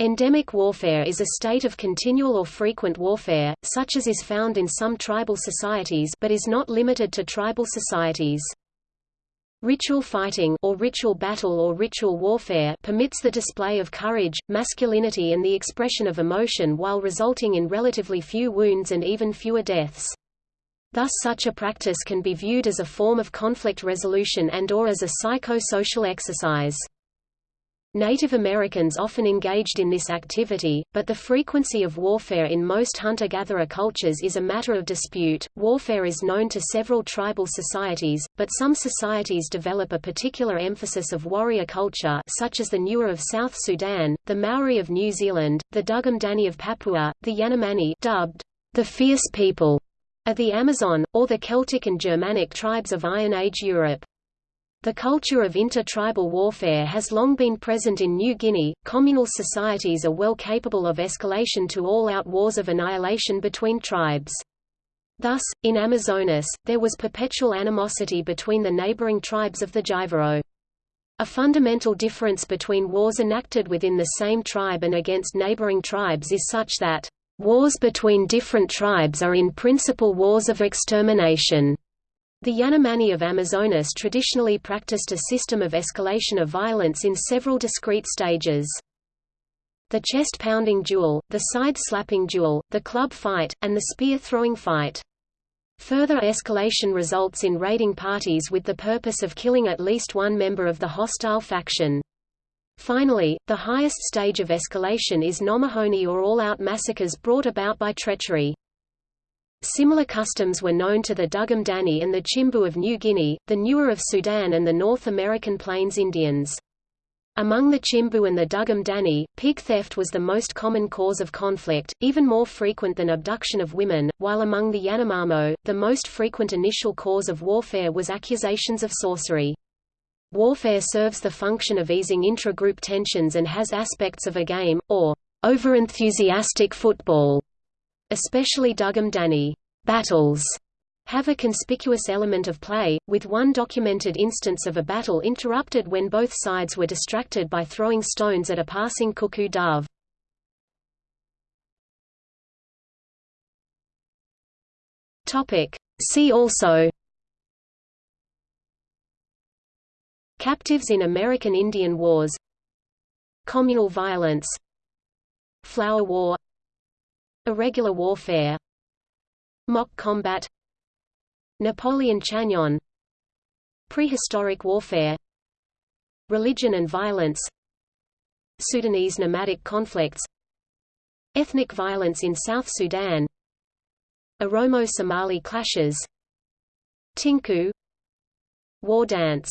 Endemic warfare is a state of continual or frequent warfare, such as is found in some tribal societies but is not limited to tribal societies. Ritual fighting or ritual battle or ritual warfare permits the display of courage, masculinity and the expression of emotion while resulting in relatively few wounds and even fewer deaths. Thus such a practice can be viewed as a form of conflict resolution and or as a psychosocial exercise. Native Americans often engaged in this activity, but the frequency of warfare in most hunter-gatherer cultures is a matter of dispute. Warfare is known to several tribal societies, but some societies develop a particular emphasis of warrior culture such as the Nuer of South Sudan, the Maori of New Zealand, the Dugum Dani of Papua, the Yanomami dubbed the fierce people of the Amazon, or the Celtic and Germanic tribes of Iron Age Europe. The culture of inter-tribal warfare has long been present in New Guinea. Communal societies are well capable of escalation to all-out wars of annihilation between tribes. Thus, in Amazonas, there was perpetual animosity between the neighboring tribes of the Jivaro. A fundamental difference between wars enacted within the same tribe and against neighboring tribes is such that, "...wars between different tribes are in principle wars of extermination." The Yanomami of Amazonas traditionally practiced a system of escalation of violence in several discrete stages. The chest-pounding duel, the side-slapping duel, the club fight, and the spear-throwing fight. Further escalation results in raiding parties with the purpose of killing at least one member of the hostile faction. Finally, the highest stage of escalation is nomahoni or all-out massacres brought about by treachery. Similar customs were known to the Dugum Dani and the Chimbu of New Guinea, the Nuer of Sudan and the North American Plains Indians. Among the Chimbu and the Dugum Dani, pig theft was the most common cause of conflict, even more frequent than abduction of women, while among the Yanomamo, the most frequent initial cause of warfare was accusations of sorcery. Warfare serves the function of easing intra-group tensions and has aspects of a game, or overenthusiastic football especially Dugum Dani battles have a conspicuous element of play, with one documented instance of a battle interrupted when both sides were distracted by throwing stones at a passing cuckoo dove. See also Captives in American Indian Wars Communal violence Flower War Irregular warfare Mock combat Napoleon Chagnon Prehistoric warfare Religion and violence Sudanese nomadic conflicts Ethnic violence in South Sudan Oromo-Somali clashes Tinku War dance